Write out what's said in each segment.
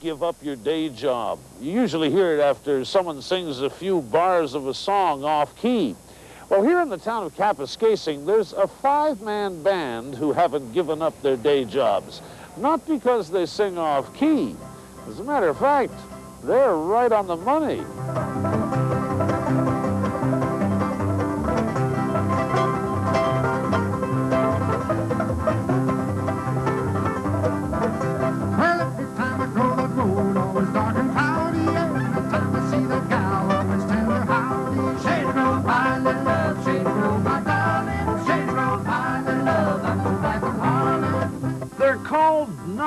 give up your day job. You usually hear it after someone sings a few bars of a song off key. Well, here in the town of Kapuskasing, there's a five-man band who haven't given up their day jobs. Not because they sing off key. As a matter of fact, they're right on the money.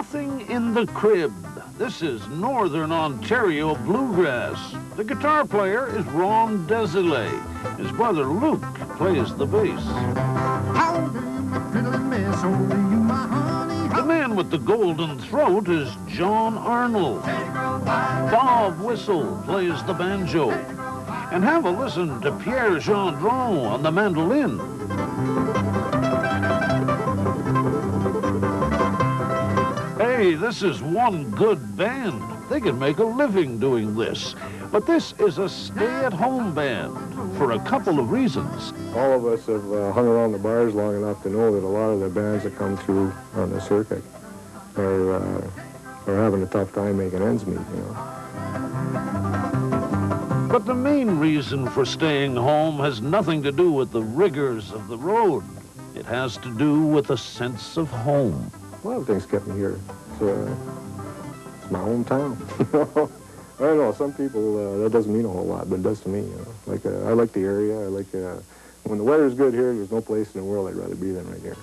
Nothing in the Crib. This is Northern Ontario Bluegrass. The guitar player is Ron Desilets. His brother Luke plays the bass. The man with the golden throat is John Arnold. Bob Whistle plays the banjo. And have a listen to Pierre Gendron on the mandolin. Hey, this is one good band. They can make a living doing this. But this is a stay-at-home band for a couple of reasons. All of us have uh, hung around the bars long enough to know that a lot of the bands that come through on the circuit are, uh, are having a tough time making ends meet, you know. But the main reason for staying home has nothing to do with the rigors of the road. It has to do with a sense of home. A lot of things kept me here. It's, uh, it's my hometown. I don't know, some people, uh, that doesn't mean a whole lot, but it does to me, you know. Like, uh, I like the area, I like, uh, when the weather's good here, there's no place in the world I'd rather be than right here.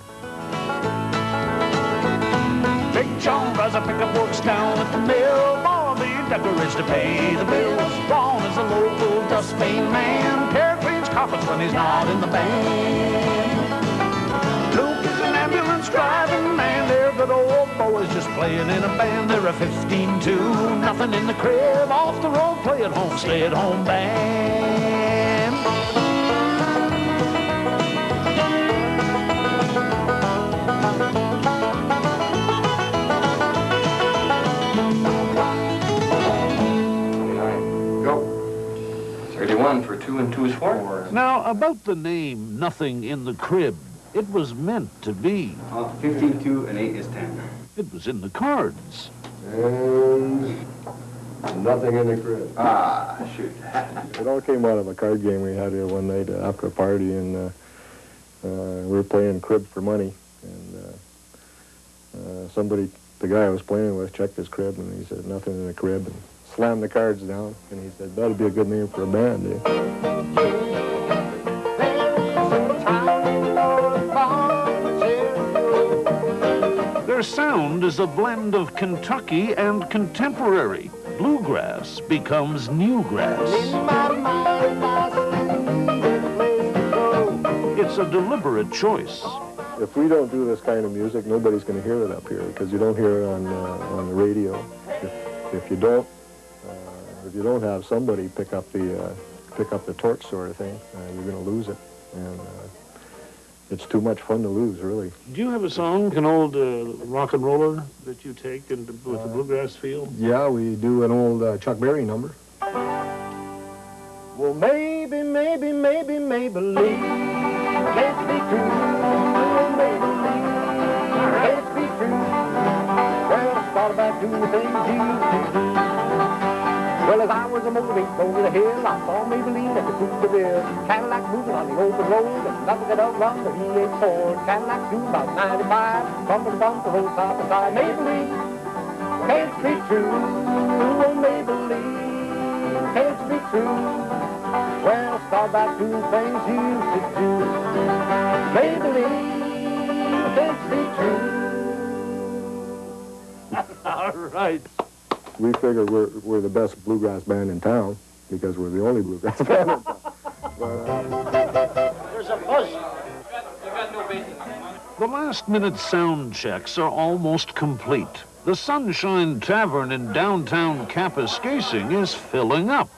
Big John drives a pickup works down at the mill. Decker is to pay the bills. Ron is a local dustpan man. Pierre cleans carpets when he's not in the band. Playing in a band. They're a 15 2, nothing in the crib. Off the road, play at home, stay at home band. Go. 31 for 2 and 2 is 4. Now, about the name Nothing in the Crib, it was meant to be. Uh, 15, 2 and 8 is 10. It was in the cards. And nothing in the crib. Ah, shoot. It all came out of a card game we had here one night uh, after a party, and uh, uh, we were playing crib for money. And uh, uh, somebody, the guy I was playing with, checked his crib, and he said, nothing in the crib, and slammed the cards down. And he said, that'd be a good name for a band, eh? Their sound is a blend of Kentucky and contemporary. Bluegrass becomes newgrass. It's a deliberate choice. If we don't do this kind of music, nobody's going to hear it up here because you don't hear it on uh, on the radio. If, if you don't, uh, if you don't have somebody pick up the uh, pick up the torch sort of thing, uh, you're going to lose it, and uh, it's too much fun to lose, really. Do you have a song, an old uh, rock and roller that you take and with the bluegrass feel? Yeah, we do an old uh, Chuck Berry number. Well, maybe, maybe, maybe, Maybellene can't be true. Oh, Maybellene can't be true. Well, I thought about doing the things you used to do. Well, as I was a motoring over the hill, I saw Maybellene at the coupe de ville. Cadillac moving on the open road, and nothing could outrun the V8 Ford. Cadillac doing about 95, bumper to bumper, road side to side. Maybellene can't be true. Oh, Maybellene can't be true. Well, start about doing things you to do. Maybellene can't be true. All right. We figure we're we're the best bluegrass band in town because we're the only bluegrass band in town. But, uh, There's a buzz. The last minute sound checks are almost complete. The Sunshine Tavern in downtown Kapuskasing is filling up.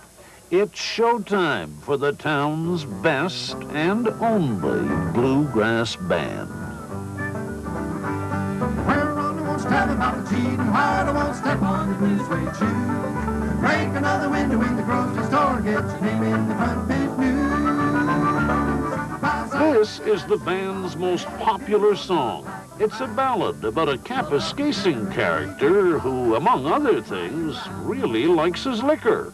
It's showtime for the town's best and only bluegrass band. Well, Ronnie wants to Tell me about the cheating heart, I won't step on your blue suede shoe. Break another window in the grocery store, get your name in the front page news. This is the band's most popular song. It's a ballad about a Kapuskasing character who, among other things, really likes his liquor.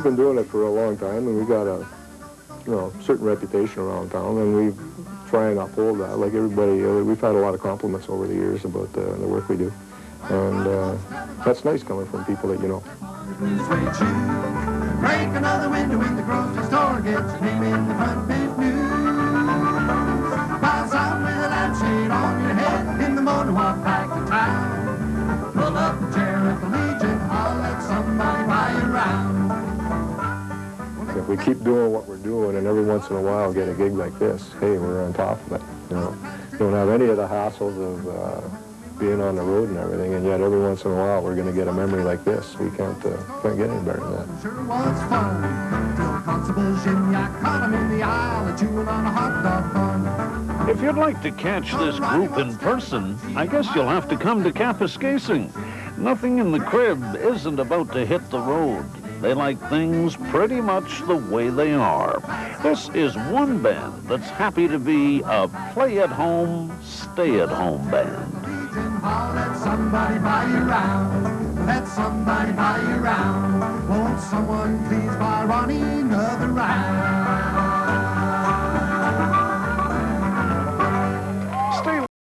We've been doing it for a long time, and we got a, you know, certain reputation around town, and we try and uphold that. Like everybody, uh, we've had a lot of compliments over the years about uh, the work we do, and uh, that's nice coming from people that you know. Break another window in the grocery store, get your name in the front page we keep doing what we're doing, and every once in a while get a gig like this, hey, we're on top of it. You know, you don't have any of the hassles of uh, being on the road and everything, and yet every once in a while we're going to get a memory like this. We can't uh, can't get any better than that. Sure was fun. Till Constable Gignac caught him in the aisle, chewing on a hot dog bun. If you'd like to catch this group in person, I guess you'll have to come to Kapuskasing. Nothing in the crib isn't about to hit the road. They like things pretty much the way they are. This is one band that's happy to be a play-at-home, stay-at-home band. Let somebody buy you round. Let somebody buy you round. Won't someone please buy Ronnie another round?